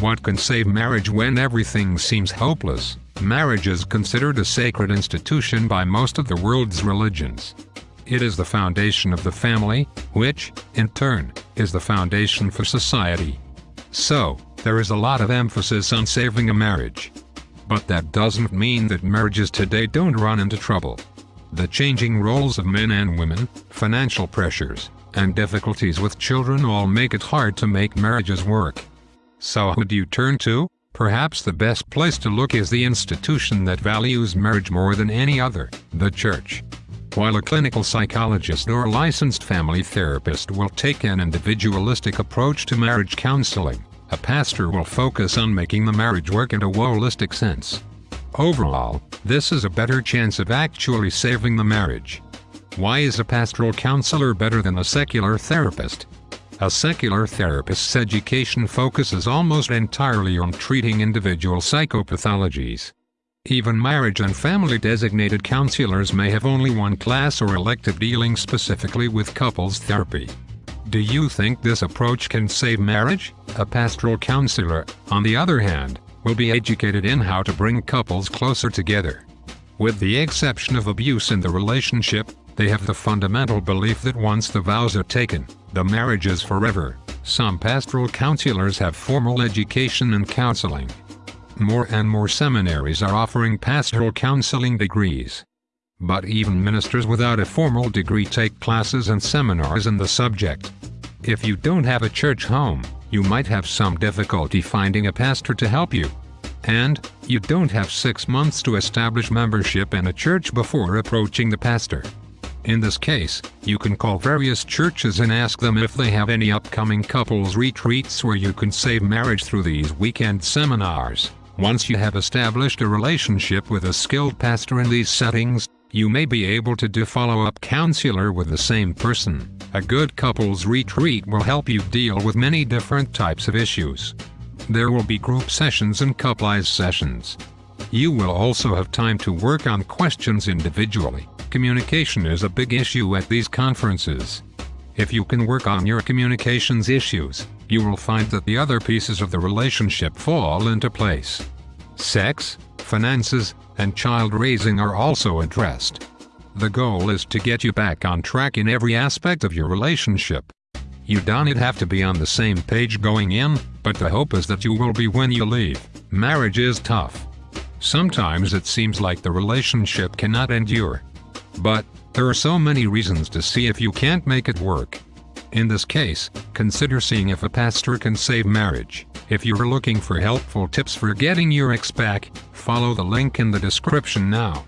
What can save marriage when everything seems hopeless? Marriage is considered a sacred institution by most of the world's religions. It is the foundation of the family, which, in turn, is the foundation for society. So, there is a lot of emphasis on saving a marriage. But that doesn't mean that marriages today don't run into trouble. The changing roles of men and women, financial pressures, and difficulties with children all make it hard to make marriages work. So who do you turn to? Perhaps the best place to look is the institution that values marriage more than any other, the church. While a clinical psychologist or licensed family therapist will take an individualistic approach to marriage counseling, a pastor will focus on making the marriage work in a holistic sense. Overall, this is a better chance of actually saving the marriage. Why is a pastoral counselor better than a secular therapist? A secular therapist's education focuses almost entirely on treating individual psychopathologies. Even marriage and family designated counselors may have only one class or elective dealing specifically with couples therapy. Do you think this approach can save marriage? A pastoral counselor, on the other hand, will be educated in how to bring couples closer together. With the exception of abuse in the relationship, they have the fundamental belief that once the vows are taken, the marriage is forever. Some pastoral counselors have formal education in counseling. More and more seminaries are offering pastoral counseling degrees. But even ministers without a formal degree take classes and seminars in the subject. If you don't have a church home, you might have some difficulty finding a pastor to help you. And, you don't have six months to establish membership in a church before approaching the pastor. In this case, you can call various churches and ask them if they have any upcoming couples retreats where you can save marriage through these weekend seminars. Once you have established a relationship with a skilled pastor in these settings, you may be able to do follow-up counselor with the same person. A good couples retreat will help you deal with many different types of issues. There will be group sessions and couples sessions. You will also have time to work on questions individually. Communication is a big issue at these conferences. If you can work on your communications issues, you will find that the other pieces of the relationship fall into place. Sex, finances, and child raising are also addressed. The goal is to get you back on track in every aspect of your relationship. You don't have to be on the same page going in, but the hope is that you will be when you leave. Marriage is tough. Sometimes it seems like the relationship cannot endure. But, there are so many reasons to see if you can't make it work. In this case, consider seeing if a pastor can save marriage. If you're looking for helpful tips for getting your ex back, follow the link in the description now.